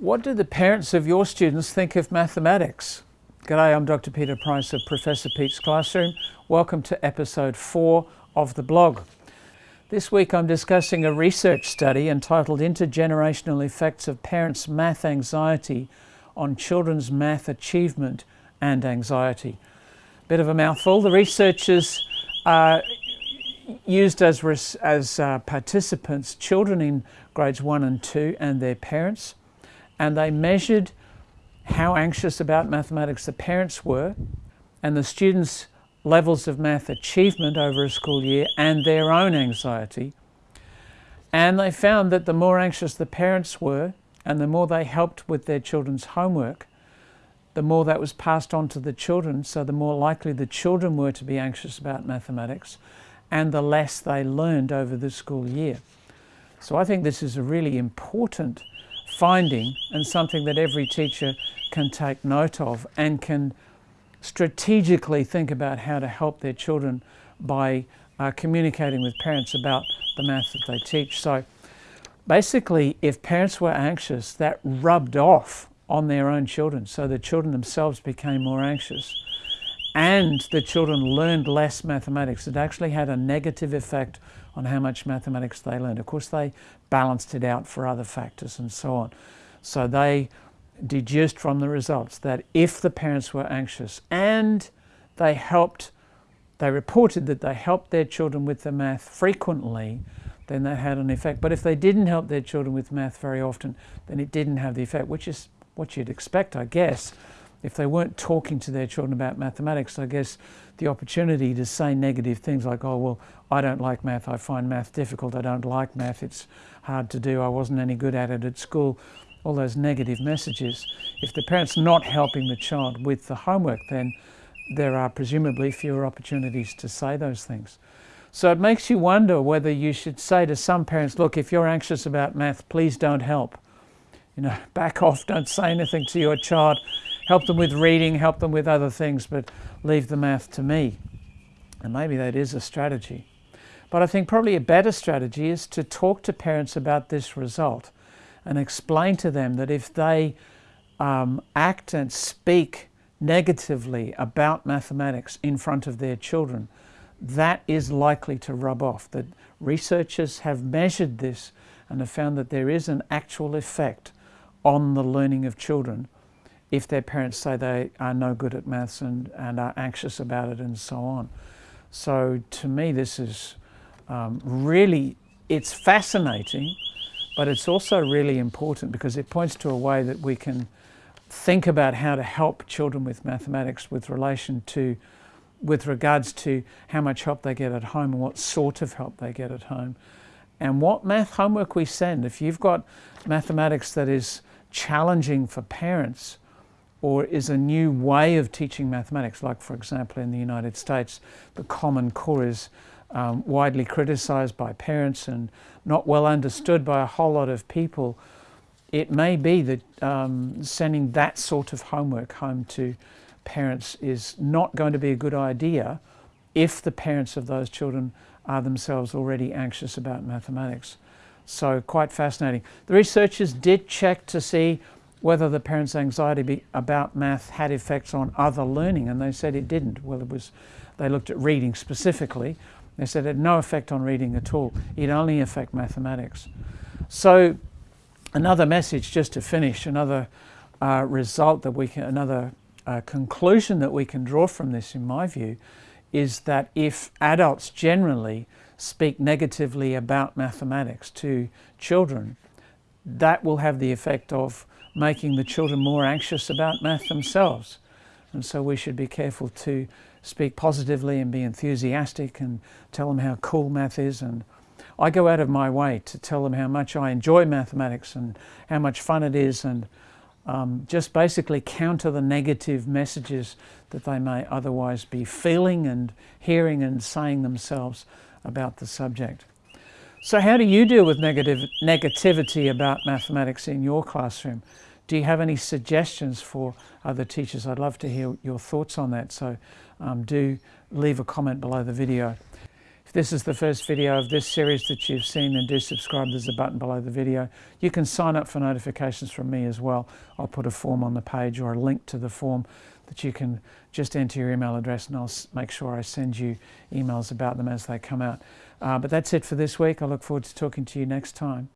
What do the parents of your students think of mathematics? G'day, I'm Dr. Peter Price of Professor Pete's Classroom. Welcome to episode four of the blog. This week I'm discussing a research study entitled Intergenerational Effects of Parents' Math Anxiety on Children's Math Achievement and Anxiety. Bit of a mouthful. The researchers uh, used as, as uh, participants children in grades one and two and their parents and they measured how anxious about mathematics the parents were and the students' levels of math achievement over a school year and their own anxiety. And they found that the more anxious the parents were and the more they helped with their children's homework, the more that was passed on to the children, so the more likely the children were to be anxious about mathematics and the less they learned over the school year. So I think this is a really important finding and something that every teacher can take note of and can strategically think about how to help their children by uh, communicating with parents about the math that they teach. So basically, if parents were anxious, that rubbed off on their own children. So the children themselves became more anxious and the children learned less mathematics. It actually had a negative effect on how much mathematics they learned. Of course, they balanced it out for other factors and so on. So they deduced from the results that if the parents were anxious and they helped, they reported that they helped their children with the math frequently, then that had an effect. But if they didn't help their children with math very often, then it didn't have the effect, which is what you'd expect, I guess. If they weren't talking to their children about mathematics, I guess the opportunity to say negative things like, oh, well, I don't like math, I find math difficult, I don't like math, it's hard to do, I wasn't any good at it at school, all those negative messages. If the parent's not helping the child with the homework, then there are presumably fewer opportunities to say those things. So it makes you wonder whether you should say to some parents, look, if you're anxious about math, please don't help. You know, back off, don't say anything to your child. Help them with reading, help them with other things, but leave the math to me. And maybe that is a strategy. But I think probably a better strategy is to talk to parents about this result and explain to them that if they um, act and speak negatively about mathematics in front of their children, that is likely to rub off. That researchers have measured this and have found that there is an actual effect on the learning of children if their parents say they are no good at maths and, and are anxious about it and so on. So to me this is um, really, it's fascinating but it's also really important because it points to a way that we can think about how to help children with mathematics with relation to with regards to how much help they get at home and what sort of help they get at home and what math homework we send. If you've got mathematics that is challenging for parents or is a new way of teaching mathematics, like for example in the United States, the Common Core is um, widely criticized by parents and not well understood by a whole lot of people, it may be that um, sending that sort of homework home to parents is not going to be a good idea if the parents of those children are themselves already anxious about mathematics. So quite fascinating. The researchers did check to see whether the parents' anxiety about math had effects on other learning and they said it didn't. Well, it was, they looked at reading specifically they said it had no effect on reading at all. It only affect mathematics. So another message just to finish, another uh, result that we can, another uh, conclusion that we can draw from this in my view is that if adults generally speak negatively about mathematics to children, that will have the effect of making the children more anxious about math themselves. And so we should be careful to speak positively and be enthusiastic and tell them how cool math is. And I go out of my way to tell them how much I enjoy mathematics and how much fun it is and um, just basically counter the negative messages that they may otherwise be feeling and hearing and saying themselves about the subject. So how do you deal with negative negativity about mathematics in your classroom? Do you have any suggestions for other teachers? I'd love to hear your thoughts on that. So um, do leave a comment below the video. If this is the first video of this series that you've seen, then do subscribe. There's a button below the video. You can sign up for notifications from me as well. I'll put a form on the page or a link to the form that you can just enter your email address and I'll make sure I send you emails about them as they come out. Uh, but that's it for this week. I look forward to talking to you next time.